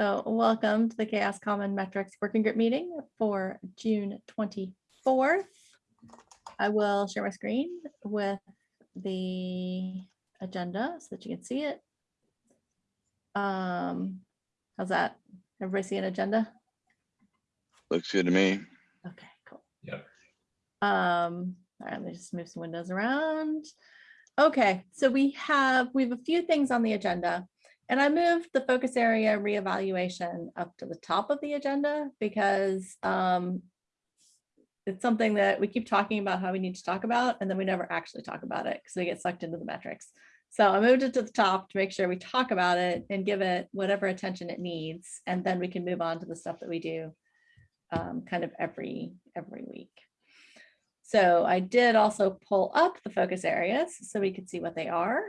So welcome to the CHAOSS Common Metrics Working Group meeting for June 24th. I will share my screen with the agenda so that you can see it. Um, how's that? Everybody see an agenda? Looks good to me. Okay, cool. Yep. Um, all right, let me just move some windows around. Okay, so we have, we have a few things on the agenda. And I moved the focus area reevaluation up to the top of the agenda because um, it's something that we keep talking about how we need to talk about, and then we never actually talk about it because we get sucked into the metrics. So I moved it to the top to make sure we talk about it and give it whatever attention it needs, and then we can move on to the stuff that we do um, kind of every every week. So I did also pull up the focus areas so we could see what they are.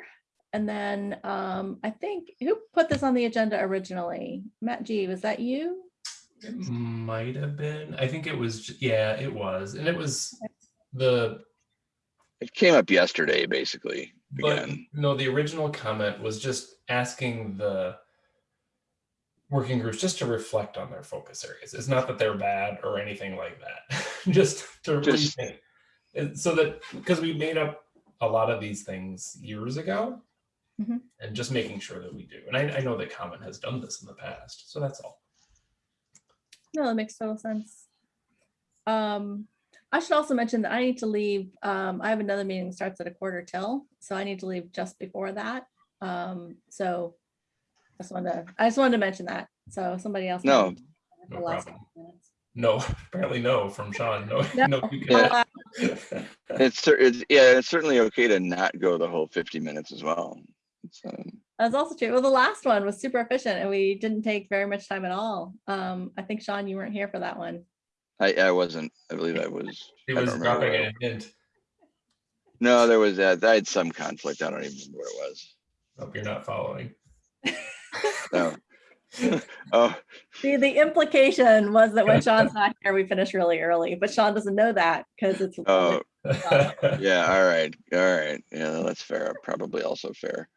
And then um, I think who put this on the agenda originally? Matt G, was that you? It might have been. I think it was. Yeah, it was, and it was the. It came up yesterday, basically. But Again, no, the original comment was just asking the working groups just to reflect on their focus areas. It's not that they're bad or anything like that. just to Just- rethink. So that because we made up a lot of these things years ago, Mhm. and just making sure that we do. And I, I know that Common has done this in the past, so that's all. No, that makes total sense. Um, I should also mention that I need to leave. Um, I have another meeting that starts at a quarter till, so I need to leave just before that. Um, so I just wanted to, I just wanted to mention that. So somebody else. No. No last problem. No, apparently no from Sean. No, No. no. you Yeah. can't. it's, it's, yeah, it's certainly okay to not go the whole fifty minutes as well. It's, um, That's also true. Well, the last one was super efficient and we didn't take very much time at all. Um, I think Sean, you weren't here for that one. I, I wasn't, I believe I was. He I don't was dropping what- a hint. No, there was, that. I had some conflict. I don't even remember what it was. Hope you're not following. No. Oh, The, the implication was that when Sean's not here, we finish really early, but Sean doesn't know that because it's. oh, yeah, all right, all right. Yeah, that's fair. Probably also fair.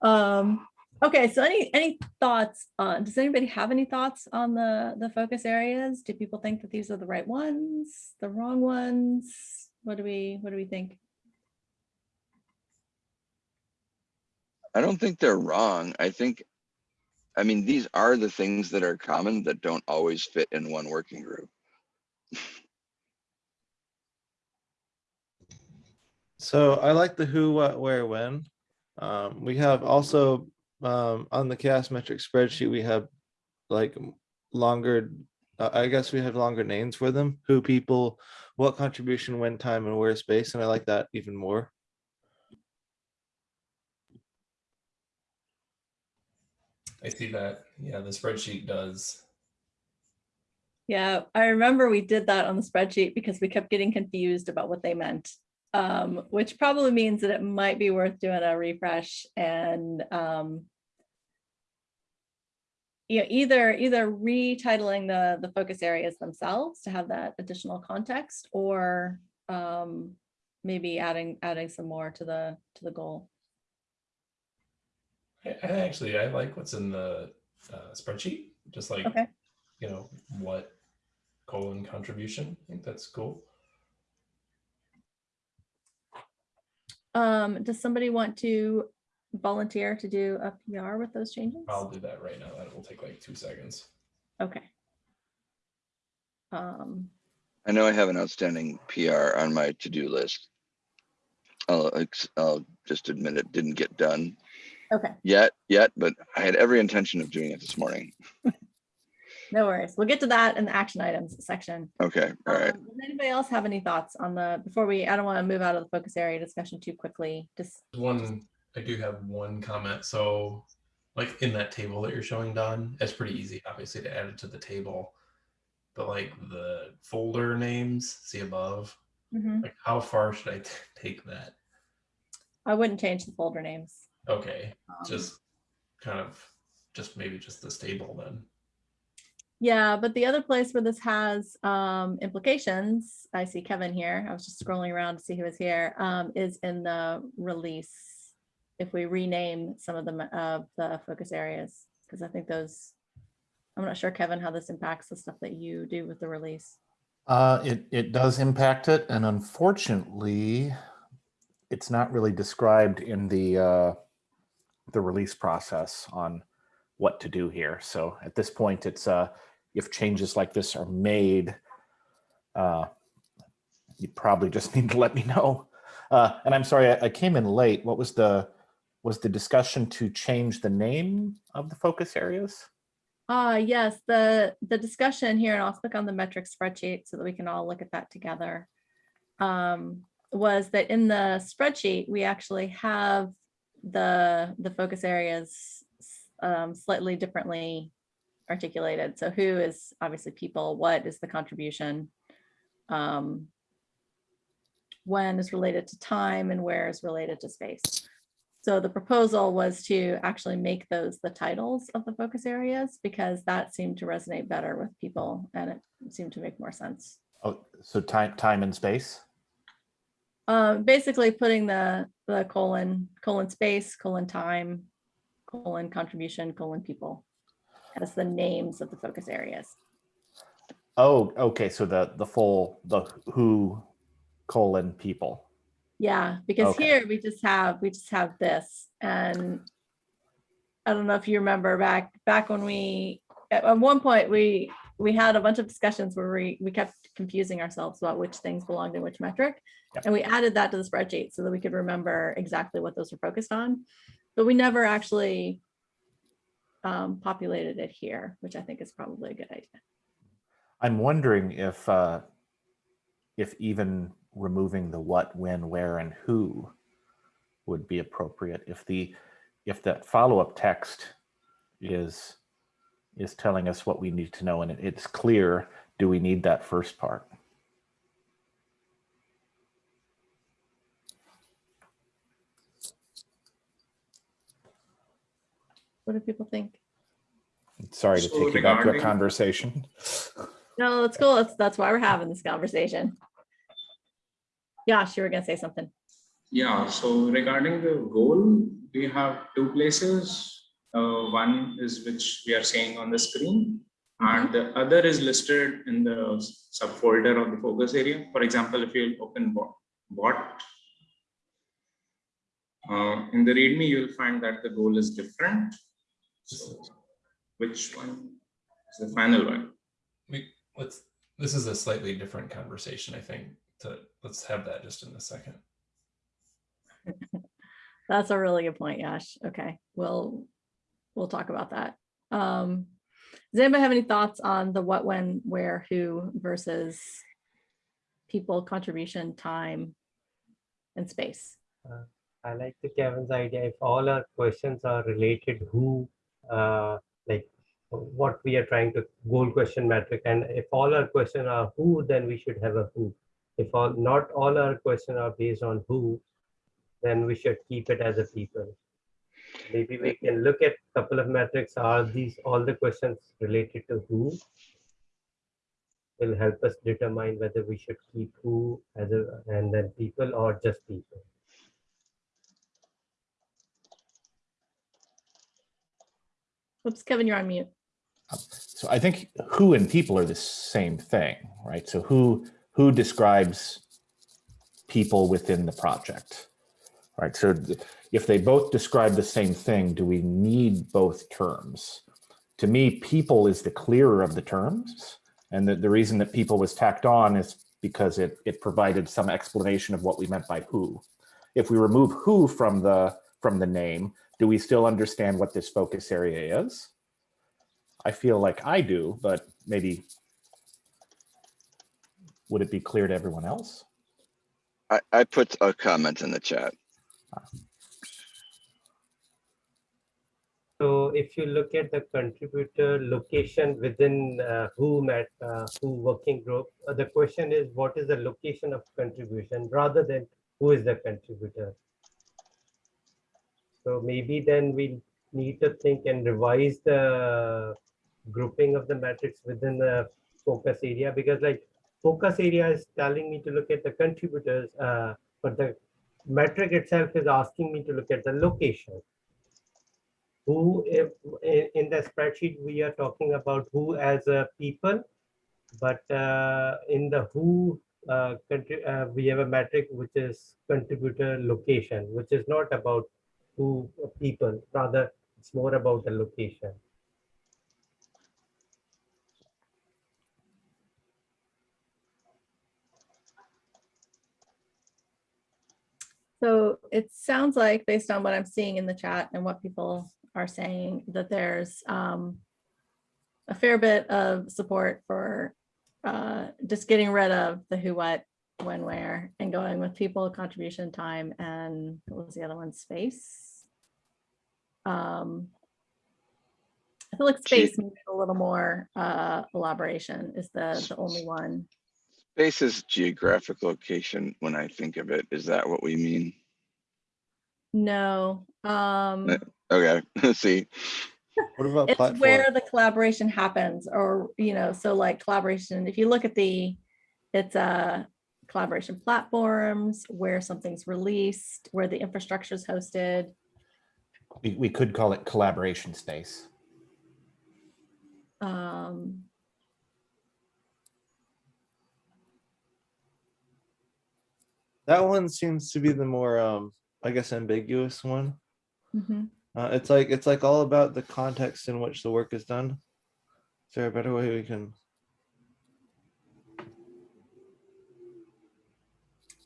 Um, okay, so any, any thoughts on, does anybody have any thoughts on the, the focus areas? Do people think that these are the right ones, the wrong ones? What do we, what do we think? I don't think they're wrong. I think, I mean, these are the things that are common that don't always fit in one working group. So I like the who, what, where, when. Um, we have also um, on the CHAOSS metric spreadsheet, we have like longer, uh, I guess we have longer names for them, who people, what contribution, when, time, and where space, and I like that even more. I see that. Yeah, the spreadsheet does. Yeah, I remember we did that on the spreadsheet because we kept getting confused about what they meant. Um, which probably means that it might be worth doing a refresh and um. you know, either either retitling the the focus areas themselves to have that additional context or um. Maybe adding adding some more to the to the goal. I, I actually I like what's in the uh, spreadsheet. Just like Okay. you know what colon contribution. I think that's cool. Um, does somebody want to volunteer to do a PR with those changes? I'll do that right now. That will take like two seconds. Okay. Um, I know I have an outstanding PR on my to-do list. I'll, I'll just admit it didn't get done okay, yet, yet, but I had every intention of doing it this morning. no worries. We'll get to that in the action items section. Okay, all right. Um, Does anybody else have any thoughts on the, before we, I don't want to move out of the focus area discussion too quickly, just, One, I do have one comment. So, like in that table that you're showing, Dawn, it's pretty easy, obviously, to add it to the table. But like the folder names, see above, Mhm. like how far should I t- take that? I wouldn't change the folder names. Okay, Um, just kind of, just maybe just this table then. Yeah, but the other place where this has um, implications, I see Kevin here, I was just scrolling around to see who was here, um, is in the release. If we rename some of them of the focus areas. Because I think those, I'm not sure, Kevin, how this impacts the stuff that you do with the release. Uh, it, it does impact it, and unfortunately, it's not really described in the, uh, the release process on what to do here. So at this point, it's, uh, if changes like this are made, uh, you probably just need to let me know. Uh, and I'm sorry, I, I came in late. What was the, was the discussion to change the name of the focus areas? Ah, yes, the, the discussion here, and I'll click on the metric spreadsheet so that we can all look at that together. um, Was that in the spreadsheet, we actually have the, the focus areas um, slightly differently articulated. So who is obviously people, what is the contribution? um, When is related to time and where is related to space. So the proposal was to actually make those the titles of the focus areas because that seemed to resonate better with people and it seemed to make more sense. Oh, so time, time and space? Uh, basically putting the, the colon, colon space, colon time, colon contribution, colon people as the names of the focus areas. Oh, okay, so the, the full, the who colon people. Yeah, because Okay. here we just have, we just have this and I don't know if you remember back, back when we, at, one point, we, we had a bunch of discussions where we, we kept confusing ourselves about which things belonged in which metric. Yep. And we added that to the spreadsheet so that we could remember exactly what those were focused on. But we never actually um, populated it here, which I think is probably a good idea. I'm wondering if, uh, if even removing the what, when, where, and who would be appropriate if the, if that follow-up text is, is telling us what we need to know and it- it's clear, do we need that first part? What do people think? Sorry to take you back to a conversation. No, that's cool. That's, that's why we're having this conversation. Yash, you were gonna say something. Yeah, so regarding the goal, we have two places. Uh, one is which we are seeing on the screen. And the other is listed in the subfolder of the focus area. For example, if you open bot, bot. Uh, in the README, you'll find that the goal is different. So which one is the final one? We, let's, this is a slightly different conversation, I think, to, let's have that just in a second. That's a really good point, Yash. Okay, we'll, we'll talk about that. Um, does anybody have any thoughts on the what, when, where, who versus people, contribution, time, and space? I like the Kevin's idea. If all our questions are related, who, uh, Uh, like what we are trying to goal question metric, and if all our questions are who, then we should have a who. If all not all our questions are based on who, then we should keep it as a people. Maybe we can look at a couple of metrics. Are these all the questions related to who? Will help us determine whether we should keep who as a and then people or just people. Oops, Kevin, you're on mute. Um, so I think who and people are the same thing, right? So who, who describes people within the project, right? So if they both describe the same thing, do we need both terms? To me, people is the clearer of the terms. And the, the reason that people was tacked on is because it, it provided some explanation of what we meant by who. If we remove who from the, from the name, do we still understand what this focus area is? I feel like I do, but maybe would it be clear to everyone else? I, I put a comment in the chat. So if you look at the contributor location within uh, who met uh, who working group, uh, the question is what is the location of contribution rather than who is the contributor. So maybe then we need to think and revise the grouping of the metrics within the focus area because like focus area is telling me to look at the contributors, uh, but the metric itself is asking me to look at the location. who, if, in, the spreadsheet, we are talking about who as a people. But uh, in the who, uh, country, uh, we have a metric which is contributor location, which is not about uh, people, rather it's more about the location. So it sounds like, based on what I'm seeing in the chat and what people are saying, that there's um, a fair bit of support for uh, just getting rid of the who, what, when, where, and going with people, contribution, time, and what was the other one, space? Um, I feel like Gee. space needs a little more uh, elaboration is the, the only one. Space is geographic location when I think of it. Is that what we mean? No, um. Okay, let's see, What about It's platform? where the collaboration happens or, you know, so like collaboration, if you look at the, it's a collaboration platforms, where something's released, where the infrastructure is hosted. We, we could call it collaboration space. Um, That one seems to be the more, um, I guess, ambiguous one. mhm. Uh, it's like, it's like all about the context in which the work is done. Is there a better way we can?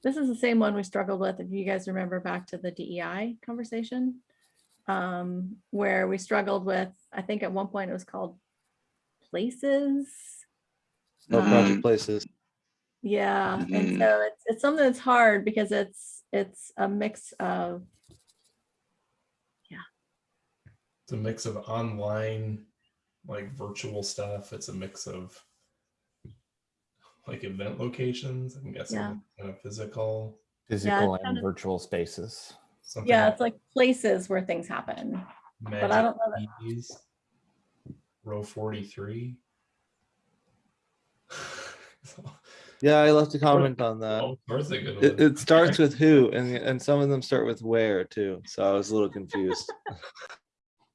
This is the same one we struggled with, if you guys remember back to the DEI conversation. Um, where we struggled with, I think at one point it was called places. No Um, project places. Yeah, and Mhm. so it's, it's something that's hard because it's, it's a mix of, yeah. It's a mix of online, like virtual stuff. It's a mix of like event locations. I'm guessing Yeah. kind of physical. Physical kind and of- virtual spaces. Something yeah, it's like places where things happen. but I don't know that- Keys, Row 43. Yeah, I left a comment on that. oh, where's the good It, it starts with who and, and some of them start with where too. So I was a little confused.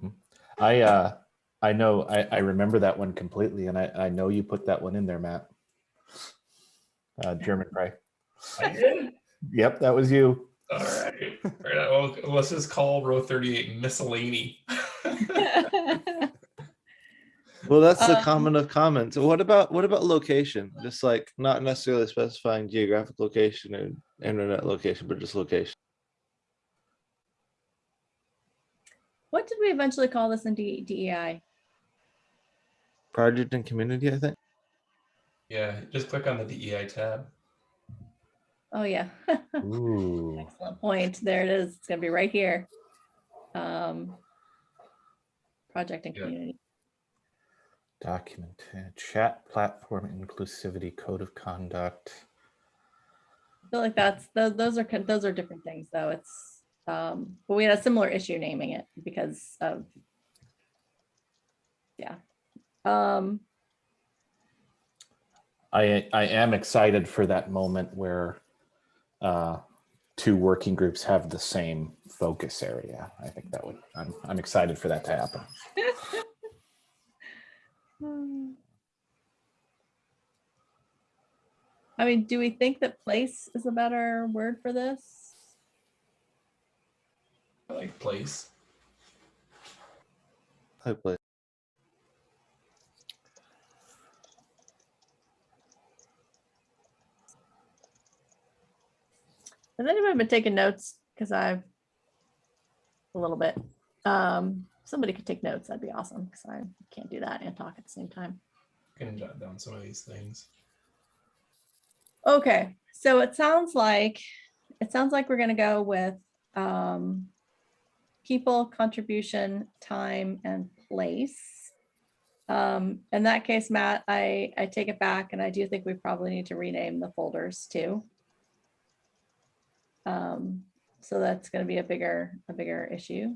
I, uh, I know, I, I remember that one completely and I, I know you put that one in there, Matt. Uh, Germonprez. I did? Yep, that was you. All right. All right. Well, let's just call row 38 miscellany. Well, that's the Um, comment of comments. What about, what about location? Just like not necessarily specifying geographic location and internet location, but just location. What did we eventually call this in D- DEI? Project and community, I think. yeah, just click on the DEI tab. Oh, yeah. Ooh. Excellent point. There it is. It's gonna be right here. Um, Project and Yeah. community. Document, chat platform inclusivity, code of conduct. I feel like that's, tho- those are, those are different things, though. It's, um, but we had a similar issue naming it because of, yeah. Um, I, I am excited for that moment where uh, two working groups have the same focus area. I think that would, I'm, I'm excited for that to happen. I mean, do we think that place is a better word for this? I like place. I play. Has anyone been taking notes? Because I've a little bit. Um, somebody could take notes. That'd be awesome because I can't do that and talk at the same time. I can jot down some of these things. Okay, so it sounds like, it sounds like we're gonna go with um, people, contribution, time, and place. Um, in that case, Matt, I, I take it back and I do think we probably need to rename the folders too. Um, so that's gonna be a bigger, a bigger issue.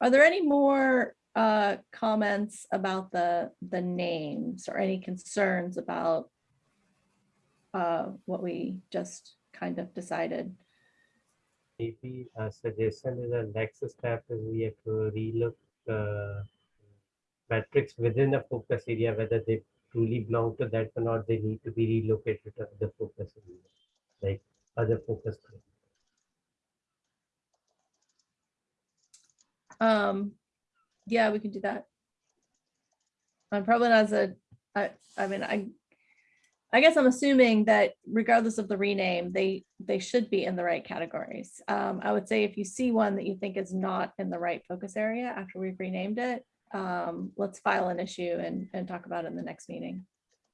Are there any more uh, comments about the, the names or any concerns about uh, what we just kind of decided. Maybe a suggestion is the next step is we have to relook uh, metrics within a focus area, whether they truly belong to that or not, they need to be relocated to the focus area, like other focus group. Um, yeah, we can do that. I'm probably not as a, I, I mean, I, I guess I'm assuming that regardless of the rename, they, they should be in the right categories. Um, I would say if you see one that you think is not in the right focus area after we've renamed it, um, let's file an issue and, and talk about it in the next meeting.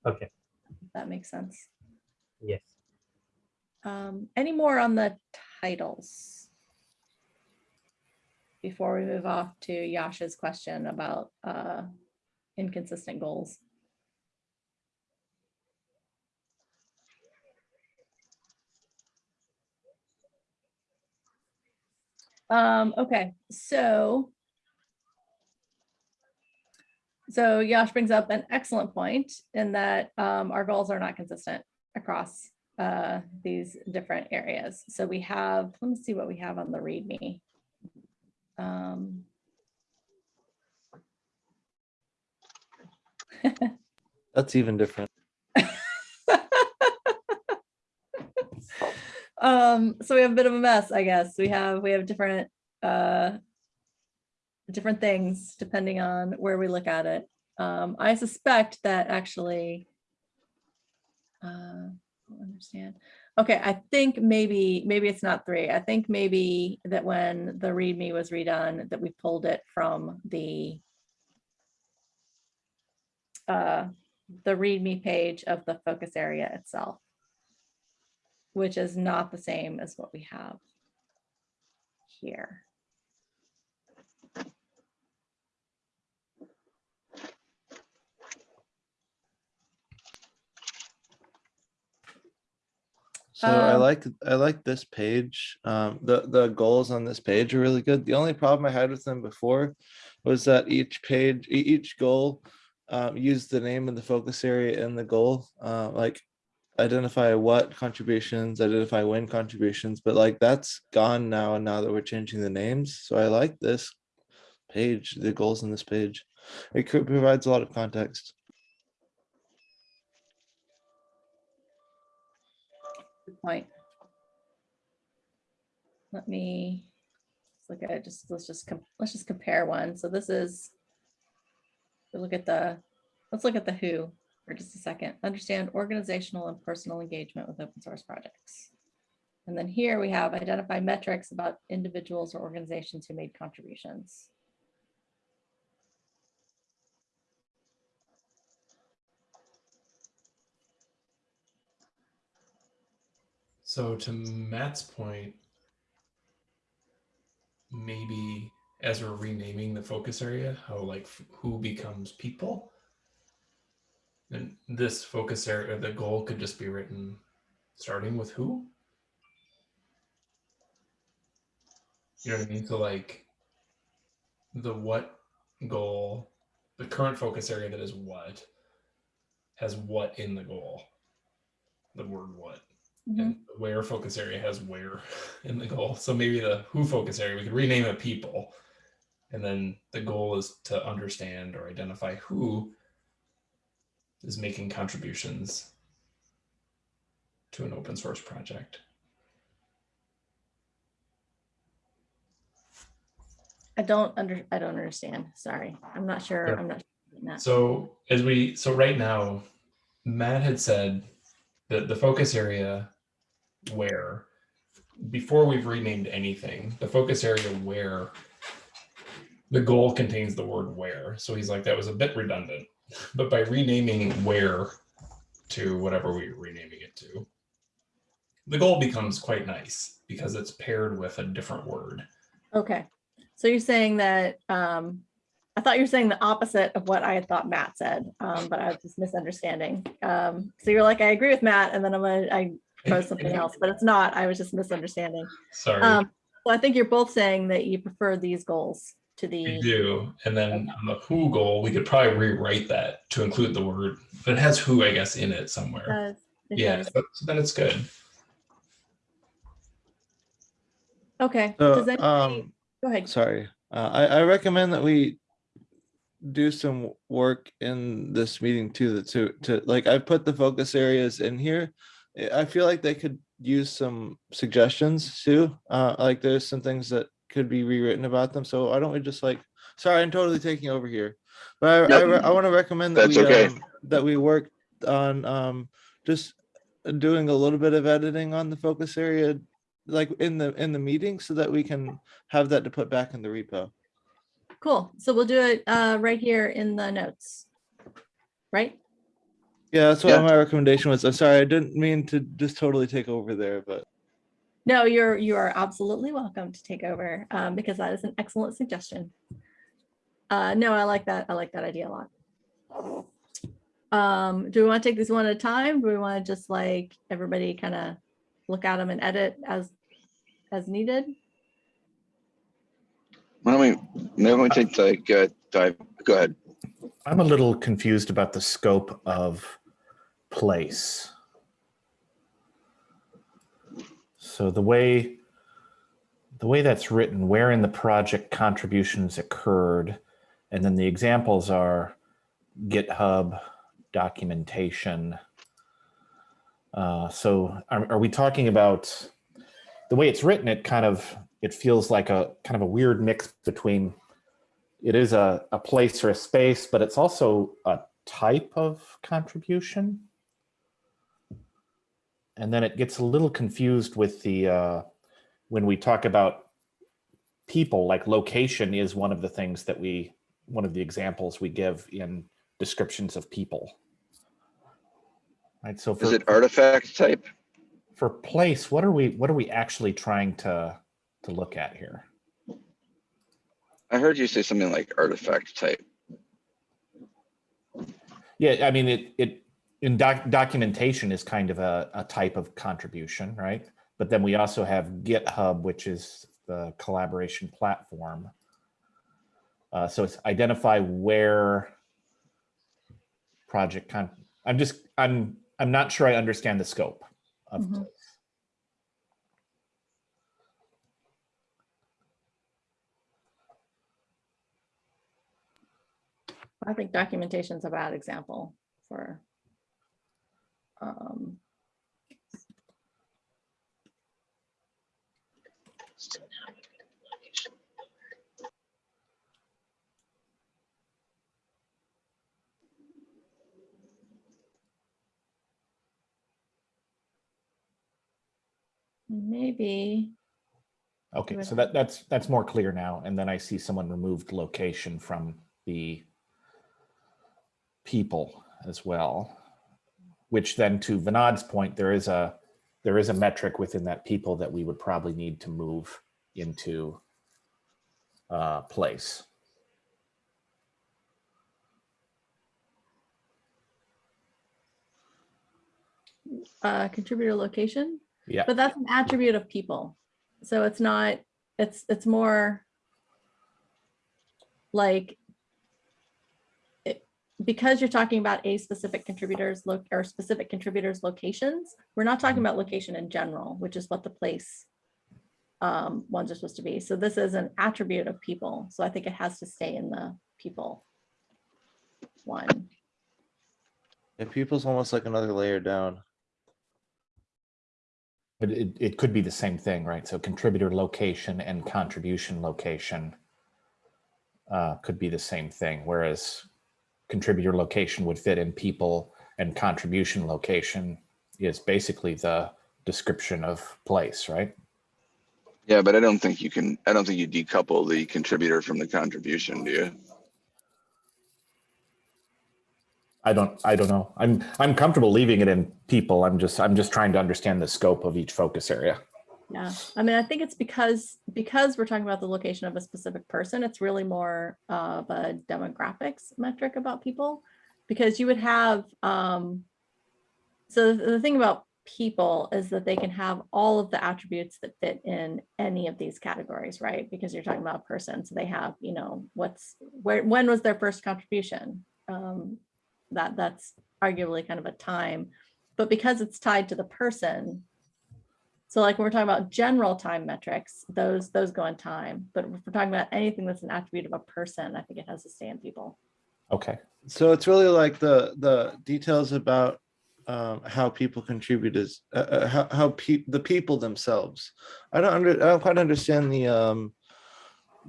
Okay, if That makes sense. yes. Um, any more on the titles? Before we move off to Yasha's question about uh, inconsistent goals. Um, okay, so. So Yash brings up an excellent point in that um, our goals are not consistent across uh, these different areas. So we have, let me see what we have on the README. Um, That's even different. um, so we have a bit of a mess, I guess. We have, we have different, uh, different things depending on where we look at it. Um, I suspect that actually, uh, understand. Okay, I think maybe, maybe it's not three. I think maybe that when the README was redone, that we pulled it from the uh, the README page of the focus area itself, which is not the same as what we have here. So I Um, like, I like this page. Um, the, the goals on this page are really good. The only problem I had with them before was that each page, each goal um, used the name of the focus area in the goal, uh, like identify what contributions, identify when contributions, but like that's gone now. And now that we're changing the names. So I like this page, the goals in this page. It provides a lot of context. Good point. Let me look at. Just let's just let's just compare one. So this is look at the let's look at the who for just a second. Understand organizational and personal engagement with open source projects. And then here we have identify metrics about individuals or organizations who made contributions. So to Matt's point, maybe as we're renaming the focus area, how like who becomes people? And this focus area, the goal could just be written starting with who? You know what I mean? So like the what goal, the current focus area that is what has what in the goal. The word what And the where focus area has where in the goal. So maybe the who focus area, we could rename it people. And then the goal is to understand or identify who is making contributions to an open source project. I don't under I don't understand. Sorry. I'm not sure. Yeah. I'm not sure. So as we so right now, Matt had said that the focus area where before we've renamed anything, the focus area where the goal contains the word where. So he's like, that was a bit redundant. But by renaming where to whatever we're renaming it to, the goal becomes quite nice because it's paired with a different word. Okay, so you're saying that, um, I thought you were saying the opposite of what I had thought Matt said, um, but I was just misunderstanding. Um, so you're like, I agree with Matt, and then I'm gonna, I propose something else, but it's not, I was just misunderstanding. Sorry. Um, well, I think you're both saying that you prefer these goals to We the, do. And then on the who goal, we could probably rewrite that to include the word, but it has who, I guess, in it somewhere. Does- it Yeah, does. so so then it's good. okay, So, does anybody, um, go ahead, sorry. Uh, I, I recommend that we do some work in this meeting too, that to, to, like, I put the focus areas in here. I- feel like they could use some suggestions too. Uh, like there's some things that could be rewritten about them. So why don't we just like, sorry, I'm totally taking over here. But I, I, I want to recommend that That's we, okay. um, that we work on, um, just doing a little bit of editing on the focus area, like in the, in the meeting so that we can have that to put back in the repo. Cool. So we'll do it uh, right here in the notes. Right? Yeah, that's what Yeah. my recommendation was. I'm sorry, I didn't mean to just totally take over there, but No, you're, you are absolutely welcome to take over um, because that is an excellent suggestion. Uh, no, I like that. I like that idea a lot. Um, do we want to take these one at a time? Do we want to just like everybody kind of look at them and edit as, as needed? Why don't we, we take like, uh, dive, go ahead. I'm a little confused about the scope of place. So the way the way that's written, where in the project contributions occurred, and then the examples are GitHub, documentation. Uh, so are, are we talking about the way it's written? It kind of it feels like a kind of a weird mix between it is a, a place or a space, but it's also a type of contribution. And then it gets a little confused with the, uh, when we talk about people, like location is one of the things that we, one of the examples we give in descriptions of people. Right, so for, Is it artifact type? for place, what are we, what are we actually trying to, to look at here? I heard you say something like artifact type. Yeah, I mean, it, it, in doc, documentation is kind of a, a type of contribution, right? But then we also have GitHub, which is the collaboration platform. Uh, so it's identify where project con, I'm just, I'm, I'm not sure I understand the scope of Mhm. place. I think documentation is a bad example for. um, Maybe, Okay, so that, that's, that's more clear now. And then I see someone removed location from the people as well. Which then to Vinod's point, there is a, there is a metric within that people that we would probably need to move into uh, place. uh, contributor location. Yeah. But that's an attribute of people. So it's not, it's, it's more like because you're talking about a specific contributors look or specific contributors locations, we're not talking about location in general, which is what the place um, ones are supposed to be. So this is an attribute of people. So I think it has to stay in the people one. yeah, people's almost like another layer down. But it, it could be the same thing, right? So contributor location and contribution location uh, could be the same thing, whereas contributor location would fit in people and contribution location is basically the description of place, right? Yeah, but I don't think you can, I don't think you decouple the contributor from the contribution, do you? I don't, I don't know. I'm, I'm comfortable leaving it in people. I'm just, I'm just trying to understand the scope of each focus area. Yeah, I mean, I think it's because, because we're talking about the location of a specific person, it's really more of a demographics metric about people. Because you would have, um, so the the thing about people is that they can have all of the attributes that fit in any of these categories, right? Because you're talking about a person, so they have, you know, what's, where, when was their first contribution? Um, That, that's arguably kind of a time, but because it's tied to the person, So like when we're talking about general time metrics, those, those go in time. But if we're talking about anything that's an attribute of a person, I think it has to stay in people. Okay, So it's really like the, the details about um, how people contribute is, uh, uh, how, how pe- the people themselves. I don't under, I don't quite understand the, um,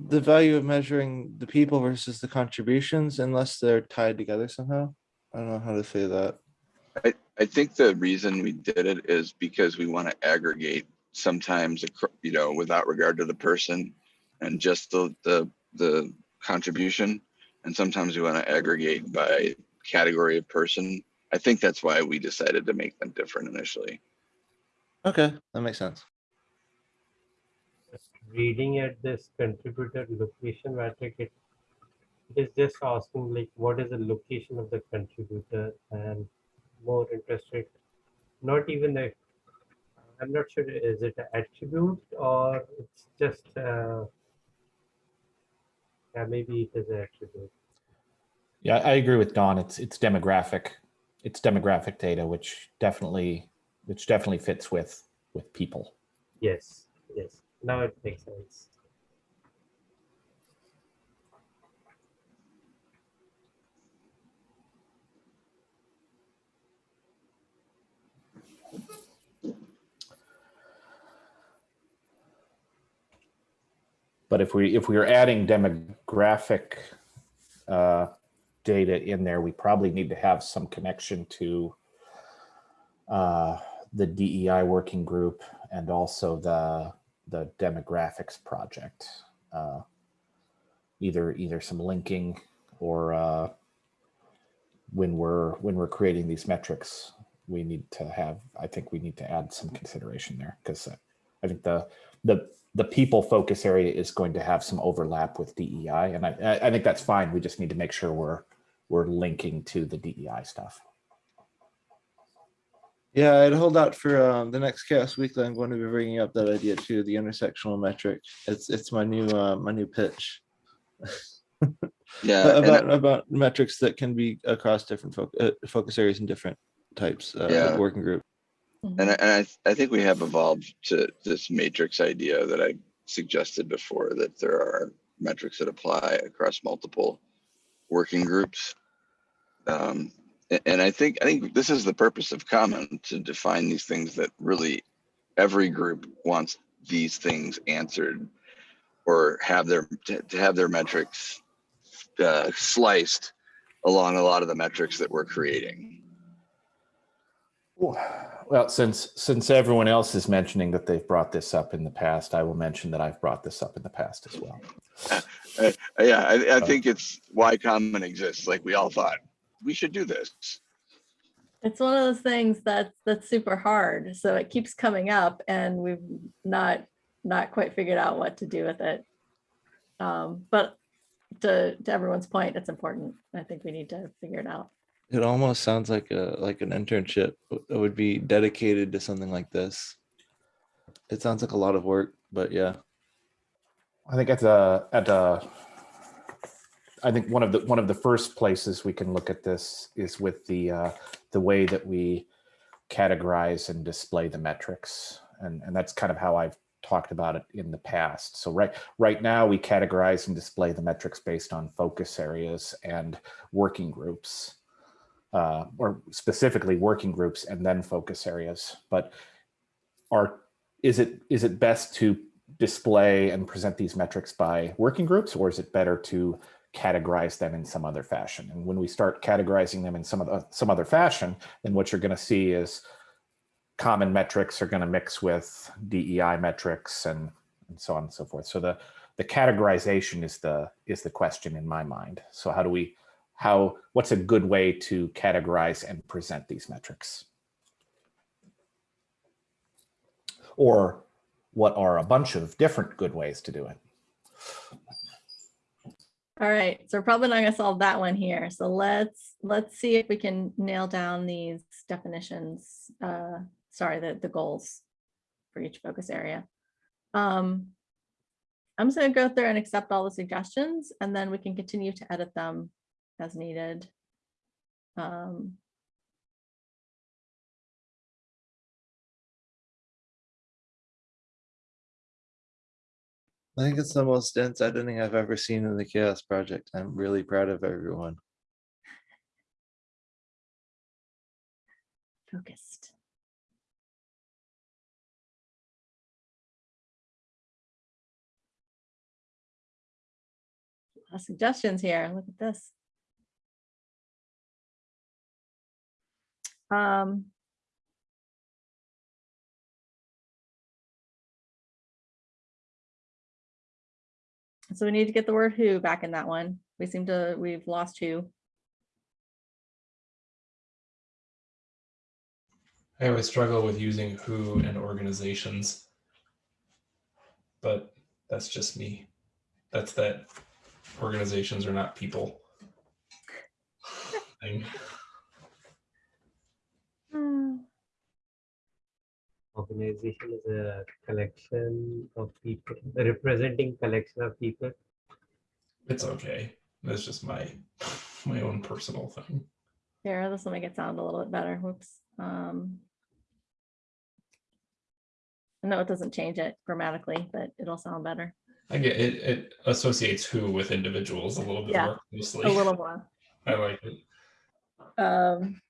the value of measuring the people versus the contributions unless they're tied together somehow. I don't know how to say that. I, I think the reason we did it is because we want to aggregate sometimes, you know, without regard to the person and just the, the, the contribution. And sometimes we want to aggregate by category of person. I think that's why we decided to make them different initially. Okay, that makes sense. Just reading at this contributor location matrix, it, it is just asking like, what is the location of the contributor and more interested, not even the, I'm not sure, is it an attribute or it's just, uh, yeah, maybe it is an attribute. yeah, I agree with Dawn. It's, it's demographic. It's demographic data, which definitely, which definitely fits with, with people. Yes, yes, now it makes sense. But if we, if we are adding demographic uh, data in there, we probably need to have some connection to uh, the DEI working group and also the, the demographics project. Uh, Either, either some linking or uh, when we're, when we're creating these metrics, we need to have, I think we need to add some consideration there because I think the, the, the people focus area is going to have some overlap with DEI. And I, I- I think that's fine. We just need to make sure we're, we're linking to the DEI stuff. Yeah, I'd hold out for um, the next CHAOSS Weekly. I'm going to be bringing up that idea too, the intersectional metric. It's it's my new uh, my new pitch Yeah. and I- about about metrics that can be across different foc uh, focus areas and different types uh, Yeah. of working group. And I, and I, I think we have evolved to this matrix idea that I suggested before, that there are metrics that apply across multiple working groups. Um, and I think, I think this is the purpose of common, to define these things that really every group wants these things answered or have their, to to have their metrics uh, sliced along a lot of the metrics that we're creating. Well, since, since everyone else is mentioning that they've brought this up in the past, I will mention that I've brought this up in the past as well. Uh, yeah, I, I think it's why common exists. Like we all thought we should do this. It's one of those things that's, that's super hard. So it keeps coming up and we've not, not quite figured out what to do with it. Um, but to, to everyone's point, it's important. I think we need to figure it out. It almost sounds like a like an internship that would be dedicated to something like this. It sounds like a lot of work, but yeah. I think at the, at a, I think one of the, one of the first places we can look at this is with the, uh, the way that we categorize and display the metrics. And, and that's kind of how I've talked about it in the past. So right, right now we categorize and display the metrics based on focus areas and working groups. Uh, or specifically working groups and then focus areas. But are, is it, is it best to display and present these metrics by working groups, or is it better to categorize them in some other fashion? And when we start categorizing them in some other, some other fashion, then what you're going to see is common metrics are going to mix with DEI metrics and, and so on and so forth. So the, the categorization is the, is the question in my mind. So how do we, how, what's a good way to categorize and present these metrics? Or what are a bunch of different good ways to do it? All right, so we're probably not gonna solve that one here. So let's, let's see if we can nail down these definitions. Uh, sorry, the, the goals for each focus area. Um, I'm just gonna go through and accept all the suggestions and then we can continue to edit them as needed. Um, I think it's the most dense editing I've ever seen in the CHAOSS project. I'm really proud of everyone. Focused. A lot of Suggestions here. Look at this. Um. So we need to get the word who back in that one. We seem to, we've lost who. I always struggle with using who and organizations. But that's just me. That's that organizations are not people. thing. Organization is a collection of people, representing collection of people. It's okay. That's just my my own personal thing. Here, this will make it sound a little bit better. Whoops. Um. No, it doesn't change it grammatically, but it'll sound better. I get it. It associates who with individuals a little bit Yeah, more closely. A little more. I like it. Um.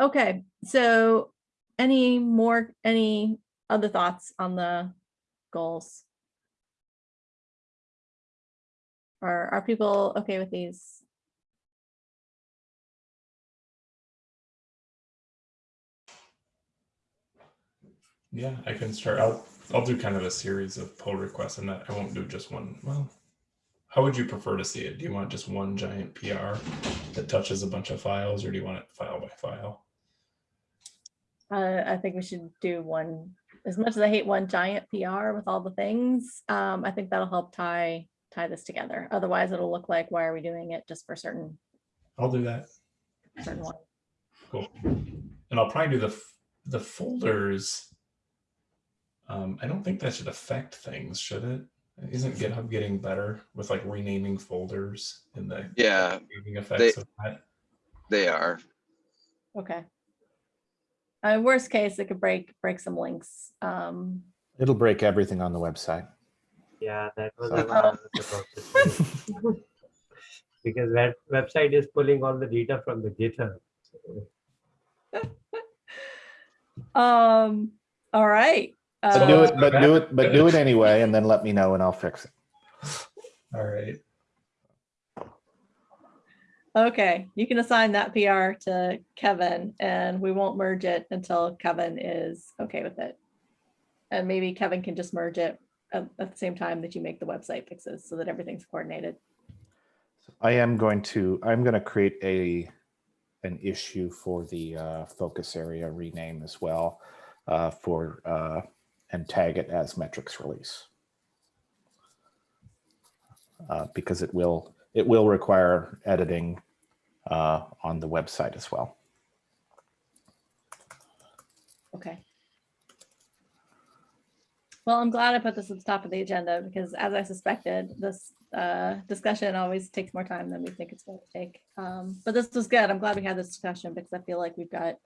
Okay, so any more, any other thoughts on the goals? Are, are people okay with these? Yeah, I can start. I'll I'll do kind of a series of pull requests, and I won't do just one. Well, how would you prefer to see it? Do you want just one giant PR that touches a bunch of files, or do you want it file by file? Uh, I think we should do one, as much as I hate one giant PR with all the things, um, I think that'll help tie, tie this together. Otherwise, it'll look like, why are we doing it just for certain, I'll do that. certain one? Cool. And I'll probably do the f- the folders. Um, I don't think that should affect things, should it? Isn't GitHub getting better with like renaming folders and the Yeah, naming effects of that? they are. Okay. Uh, worst case, it could break, break some links. Um, It'll break everything on the website. Yeah, that was So- the one I was about. Because that website is pulling all the data from the GitHub. so- um, all right. But do Uh, it, but do it, but do it anyway, and then let me know and I'll fix it. All right. Okay, you can assign that PR to Kevin and we won't merge it until Kevin is okay with it. And maybe Kevin can just merge it at, at the same time that you make the website fixes so that everything's coordinated. I am going to, I'm going to create a, an issue for the uh, focus area rename as well uh, for, uh, and tag it as metrics release. Uh, Because it will, it will require editing uh, on the website as well. Okay. Well, I'm glad I put this at the top of the agenda because as I suspected, this uh, discussion always takes more time than we think it's going to take. Um, But this was good. I'm glad we had this discussion because I feel like we've got,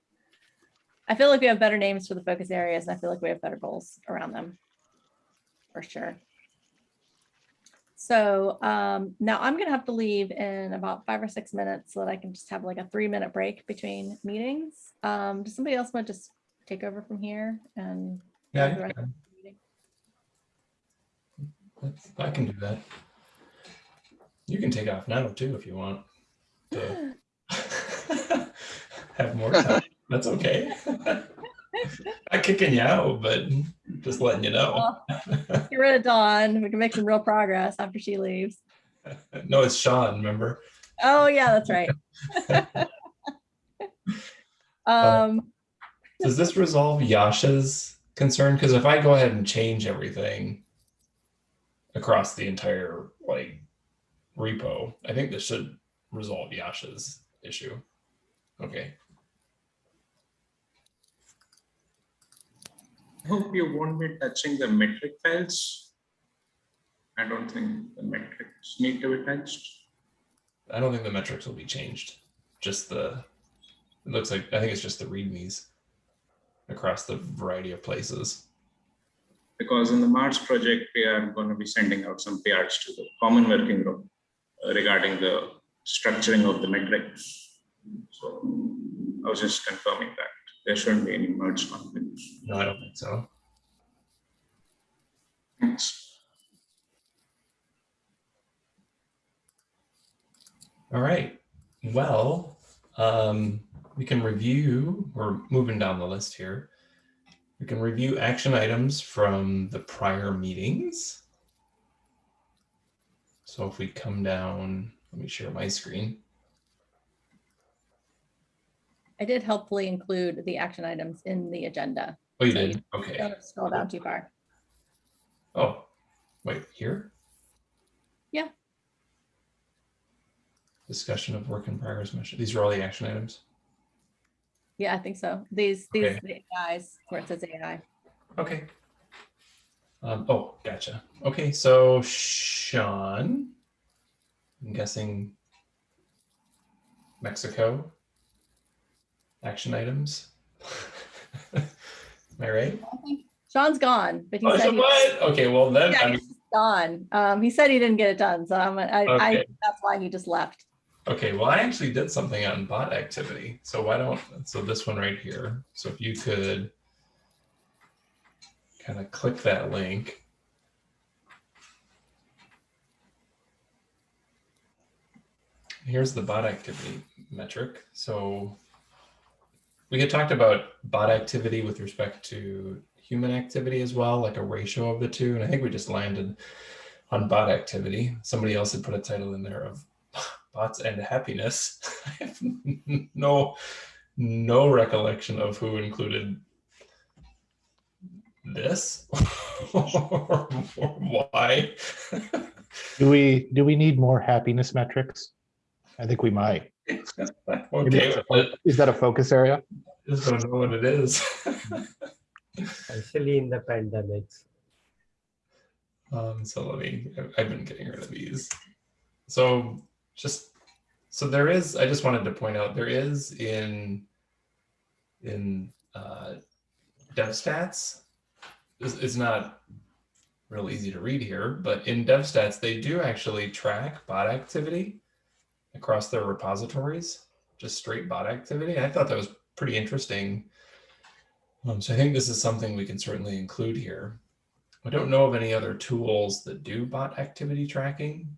I feel like we have better names for the focus areas and I feel like we have better goals around them. For sure. So um, now I'm gonna have to leave in about five or six minutes so that I can just have like a three minute break between meetings. Um, does somebody else want to just take over from here and? Yeah, the you rest of the meeting? I can do that. You can take off now too if you want. to Have more time. That's okay. Not kicking you out, but just letting you know. Get rid of Dawn. We can make some real progress after she leaves. No, it's Sean, remember? Oh, yeah, that's right. Um, Does this resolve Yasha's concern? Because if I go ahead and change everything across the entire like repo, I think this should resolve Yasha's issue. Okay. Hope you won't be touching the metric files. I don't think the metrics need to be touched. I don't think the metrics will be changed. Just the, it looks like, I think it's just the readmes across the variety of places. because in the Mars project, we are going to be sending out some PRs to the common working group uh, regarding the structuring of the metrics. So I was just confirming that there shouldn't be any merge conflicts. No, I don't think so. Thanks. All right. Well, um, we can review, we're moving down the list here. We can review action items from the prior meetings. So if we come down, let me share my screen. I did helpfully include the action items in the agenda. Oh, you did? Okay. Don't scroll down too far. Oh, wait, here? Yeah. Discussion of work in progress mission. These are all the action items. Yeah, I think so. These, these the AIs where it says AI. Okay. Um, oh, gotcha. Okay, so Sean, I'm guessing Mexico action items. Am I right? I think Sean's gone, but he Oh, said he- what? Okay, well then, yeah, I he's mean, gone. Um, he said he didn't get it done, so I'm, I, I, Okay. that's why he just left. okay, well, I actually did something on bot activity. So why don't, so this one right here. So if you could kind of click that link. Here's the bot activity metric. So we had talked about bot activity with respect to human activity as well, like a ratio of the two. And I think we just landed on bot activity. Somebody else had put a title in there of bots and happiness. I have no, no recollection of who included this or why. Do we, do we need more happiness metrics? I think we might. Maybe okay, that's a but fo- Is that a focus area? I just don't know what it is. especially in the pandemics. Um, so let me, I've- I've been getting rid of these. So just, so there is, I just wanted to point out, there is in, in uh, DevStats, it's, it's not real easy to read here, but in DevStats, they do actually track bot activity across their repositories, just straight bot activity. I thought that was pretty interesting. Um, so I think this is something we can certainly include here. I don't know of any other tools that do bot activity tracking.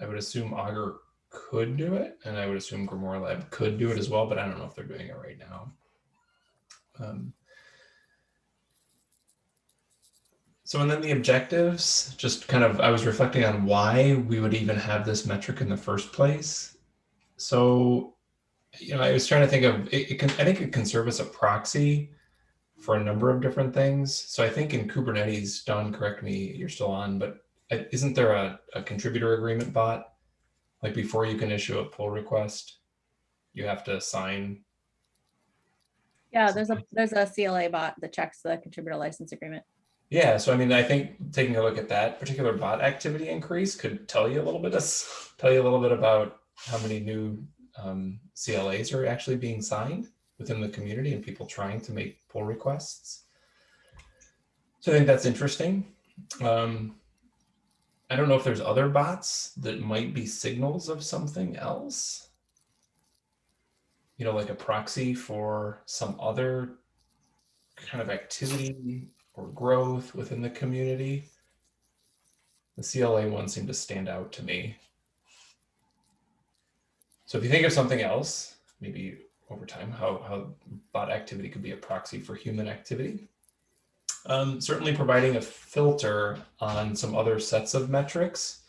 I would assume Augur could do it, and I would assume GrimoireLab could do it as well, but I don't know if they're doing it right now. Um, so, and then the objectives, just kind of, I was reflecting on why we would even have this metric in the first place. So, you know, I was trying to think of, it, it can, I think it can serve as a proxy for a number of different things. So I think in Kubernetes, Dawn, correct me, you're still on, but uh, isn't there a, a contributor agreement bot? Like before you can issue a pull request, you have to sign. Yeah, there's a, there's a CLA bot that checks the contributor license agreement. Yeah, so I mean, I think taking a look at that particular bot activity increase could tell you a little bit of, tell you a little bit about how many new um, CLAs are actually being signed within the community and people trying to make pull requests. So I think that's interesting. Um, I don't know if there's other bots that might be signals of something else. You know, like a proxy for some other kind of activity or growth within the community. The CLA one seemed to stand out to me. So if you think of something else, maybe over time, how, how bot activity could be a proxy for human activity. Um, certainly providing a filter on some other sets of metrics.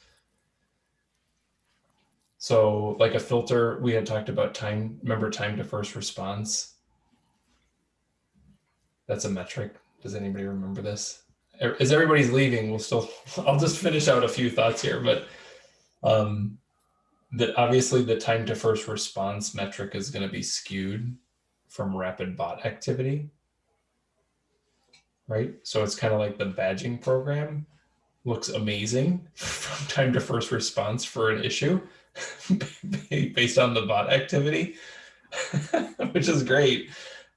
So like a filter, we had talked about time, remember time to first response. That's a metric. Does anybody remember this? As everybody's leaving, we'll still, I'll just finish out a few thoughts here, but um, that obviously the time to first response metric is going to be skewed from rapid bot activity. Right. So it's kind of like the badging program looks amazing from time to first response for an issue based on the bot activity, which is great.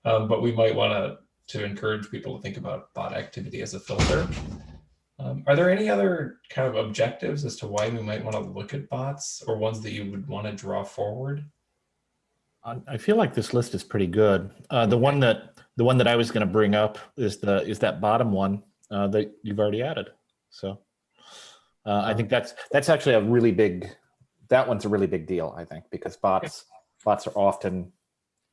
Um, but we might want to to encourage people to think about bot activity as a filter. Um, are there any other kind of objectives as to why we might want to look at bots or ones that you would want to draw forward? I feel like this list is pretty good. Uh, the one that, the one that I was going to bring up is the, is that bottom one uh, that you've already added. So uh, I think that's, that's actually a really big, that one's a really big deal, I think, because bots, bots are often,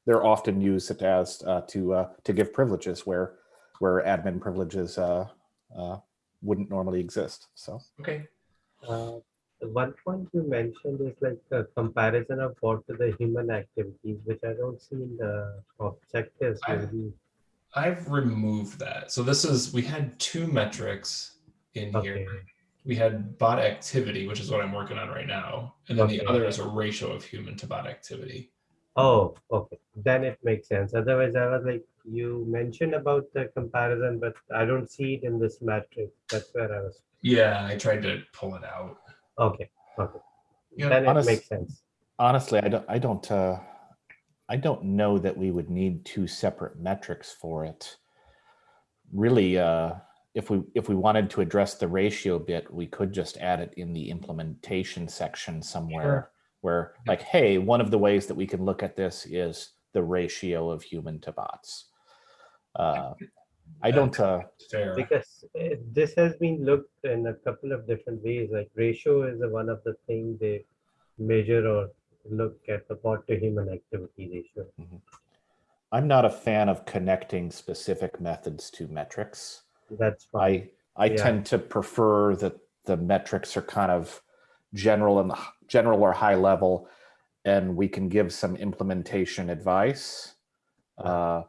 they're often used as uh, to, uh, to give privileges where, where admin privileges uh, uh, wouldn't normally exist. So. Okay. Uh, the one point you mentioned is like a comparison of bot to the human activities, which I don't see in the objectives. I- maybe. I've removed that. So this is, we had two metrics in Okay. here. We had bot activity, which is what I'm working on right now. And then the other is a ratio of human to bot activity. Oh, okay. Then it makes sense. Otherwise, I was like, you mentioned about the comparison, but I don't see it in this matrix. That's where I was. Yeah, I tried to pull it out. Okay, okay. Yeah, Then it makes sense. honestly, I don't, I don't, uh, I don't know that we would need two separate metrics for it. Really, uh, if we, if we wanted to address the ratio bit, we could just add it in the implementation section somewhere. Where like, hey, one of the ways that we can look at this is the ratio of human to bots. Uh, I don't, uh, Because uh, this has been looked in a couple of different ways. Like ratio is one of the things they measure or look at the bot to human activity ratio. I'm not a fan of connecting specific methods to metrics. That's fine. I, I Yeah. tend to prefer that the metrics are kind of general and general or high level, and we can give some implementation advice. Uh,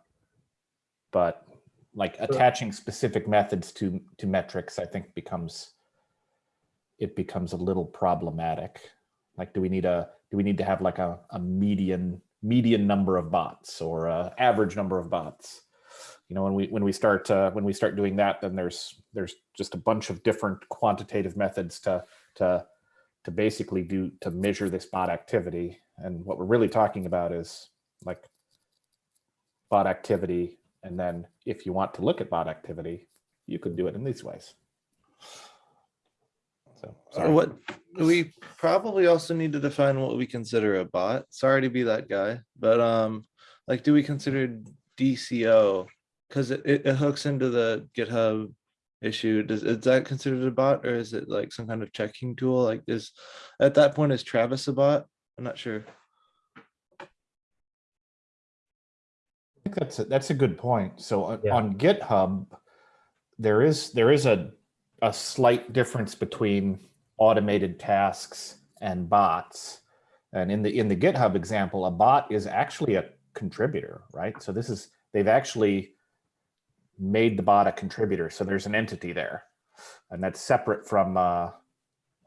But like attaching specific methods to, to metrics, I think becomes, it becomes a little problematic. Like, do we need a, do we need to have like a, a median, median number of bots or a average number of bots? you know when we when we start uh, when we start doing that then there's there's just a bunch of different quantitative methods to to to basically do to measure this bot activity and what we're really talking about is like bot activity and then if you want to look at bot activity you could do it in these ways so So sorry. what, we probably also need to define what we consider a bot. Sorry to be that guy, but um, like, do we consider DCO? Cause it, it it hooks into the GitHub issue. Does, is that considered a bot or is it like some kind of checking tool? Like is, at that point, is Travis a bot? I'm not sure. I think that's a, that's a good point. So on, Yeah. on GitHub, there is there is a a slight difference between automated tasks and bots. And in the in the GitHub example, a bot is actually a contributor, right? So this is they've actually made the bot a contributor. So there's an entity there, and that's separate from. Uh,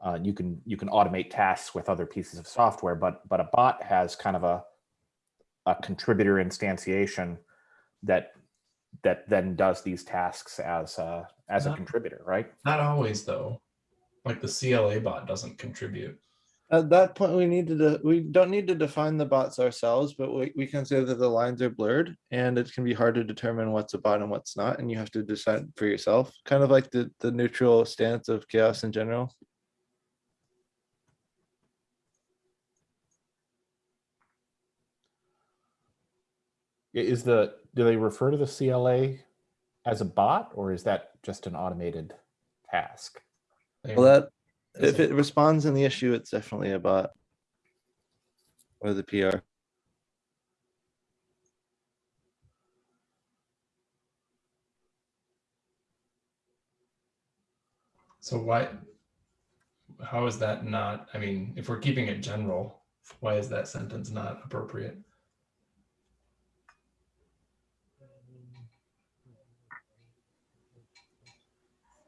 uh, you can you can automate tasks with other pieces of software, but but a bot has kind of a a contributor instantiation that that then does these tasks as a as a contributor, right? Not always though. Like the CLA bot doesn't contribute. At that point, we need to, we don't need to define the bots ourselves, but we, we can say that the lines are blurred and it can be hard to determine what's a bot and what's not, and you have to decide for yourself, kind of like the, the neutral stance of CHAOSS in general. Is the do they refer to the CLA as a bot or is that just an automated task? Well, that, Is if it- responds in the issue, it's definitely a bot. Or the PR. So why, how is that not, I mean, if we're keeping it general, why is that sentence not appropriate?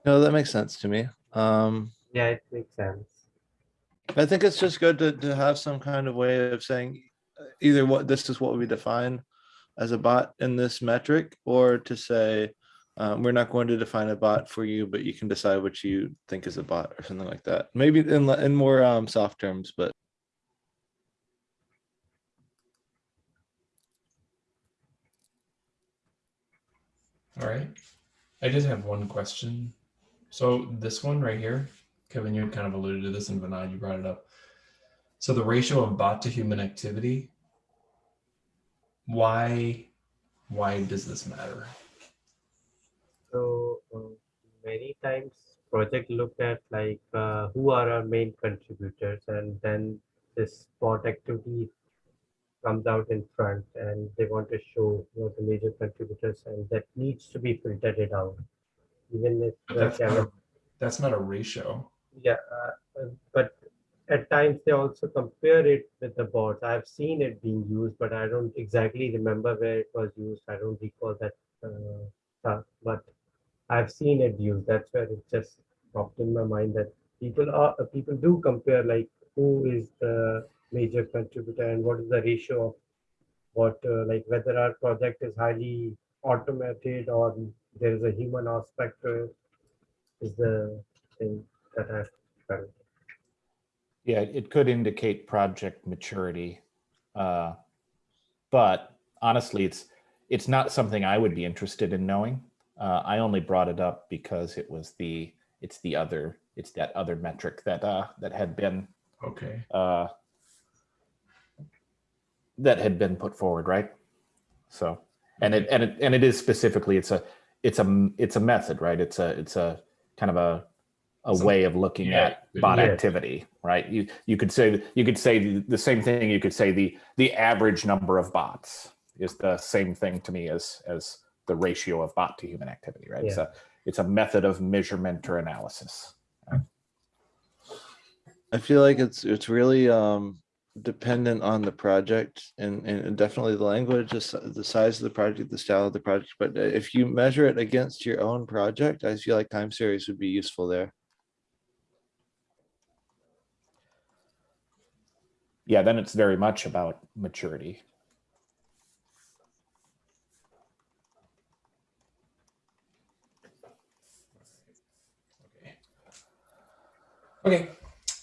No, that makes sense to me. Um, Yeah, it makes sense. I think it's just good to, to have some kind of way of saying uh, either what, this is what we define as a bot in this metric, or to say, um, we're not going to define a bot for you, but you can decide what you think is a bot or something like that. Maybe in, in more, um, soft terms, but All right. I just have one question. So this one right here, Kevin, you had kind of alluded to this and Vinod, you brought it up. So the ratio of bot to human activity, why, why does this matter? So uh, many times project look at like uh, who are our main contributors and then this bot activity comes out in front and they want to show what the major contributors and that needs to be filtered out. Even if That's not, a- that's not a ratio. Yeah, uh, uh, but at times they also compare it with the bots. I've seen it being used, but I don't exactly remember where it was used. I don't recall that uh, stuff, but I've seen it used. That's where it just popped in my mind that people are uh, people do compare like who is the major contributor and what is the ratio of what uh, like whether our project is highly automated or there is a human aspect to it is the thing that I've. Yeah, it could indicate project maturity. Uh, but honestly, it's it's not something I would be interested in knowing. Uh, I only brought it up because it was the it's the other it's that other metric that uh, that had been Okay. uh, that had been put forward, right? So, and it and it and it is specifically it's a it's a it's a method, right? It's a it's a kind of a a Some- way of looking yeah, at bot Yes. activity, right? You you could say you could say the, the same thing. You could say the the average number of bots is the same thing to me as as the ratio of bot to human activity, right? It's a it's a method of measurement or analysis. I feel like it's it's really um dependent on the project and and definitely the language, the size of the project, the style of the project. But uh, if you measure it against your own project, I feel like time series would be useful there. Yeah, then it's very much about maturity. Okay. Okay.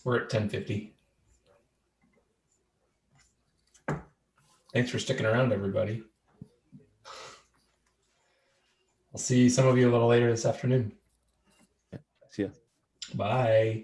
We're at ten fifty. Thanks for sticking around, everybody. I'll see some of you a little later this afternoon. See ya. Bye.